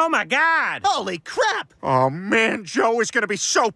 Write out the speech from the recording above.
Oh my god! Holy crap! Oh man, Joe is gonna be so